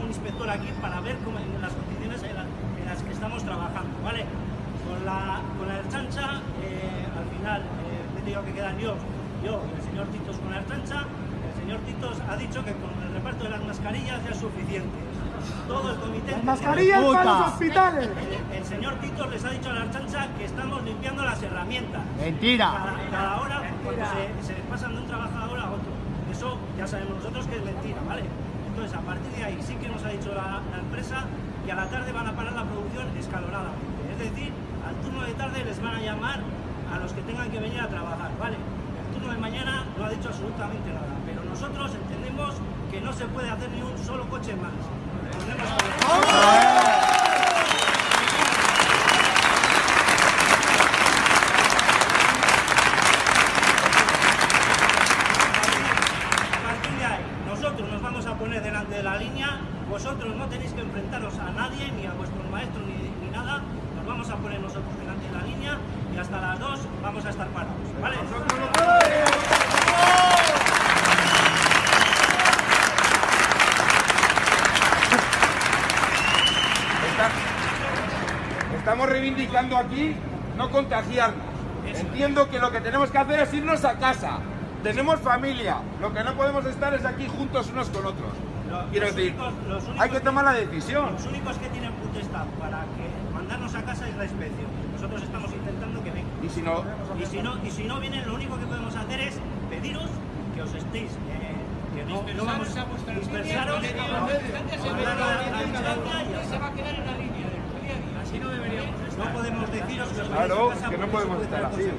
un inspector aquí para ver cómo, en las condiciones en, la- en las que estamos trabajando, ¿vale? Con la, con la chancha, eh, al final, eh, he tenido que quedar yo, yo y el señor Titos con la chancha. El señor Titos ha dicho que con el reparto de las mascarillas ya es suficiente. Todo el comité... Las mascarillas para los hospitales. El, el señor Titos les ha dicho a la chancha que estamos limpiando las herramientas. Mentira. Cada, cada hora, cuando se, se pasan de un trabajador a otro. Ya sabemos nosotros que es mentira, ¿vale? Entonces, a partir de ahí sí que nos ha dicho la, empresa que a la tarde van a parar la producción escalonadamente. Es decir, al turno de tarde les van a llamar a los que tengan que venir a trabajar, ¿vale? El turno de mañana no ha dicho absolutamente nada, pero nosotros entendemos que no se puede hacer ni un solo coche más. Entendemos que- A partir de ahí, nosotros nos vamos a poner delante de la línea, vosotros no tenéis que enfrentaros a nadie, ni a vuestros maestros, ni, ni nada, nos vamos a poner nosotros delante de la línea y hasta las 2 vamos a estar parados, ¿vale? Estamos reivindicando aquí no contagiarnos. Entiendo que lo que tenemos que hacer es irnos a casa. Tenemos familia. Lo que no podemos estar es aquí juntos unos con otros. Quiero los decir, únicos- los únicos hay que tomar la decisión. Los únicos que tienen potestad para que mandarnos a casa es la inspección. Nosotros estamos intentando que vengan. Y si no, Y si no, y si no vienen, lo único que podemos hacer es pediros que os estéis, eh, que no, no vamos a dispersaros, guardar la- la distancia y ya está. No podemos deciros que Claro, que no podemos estar así.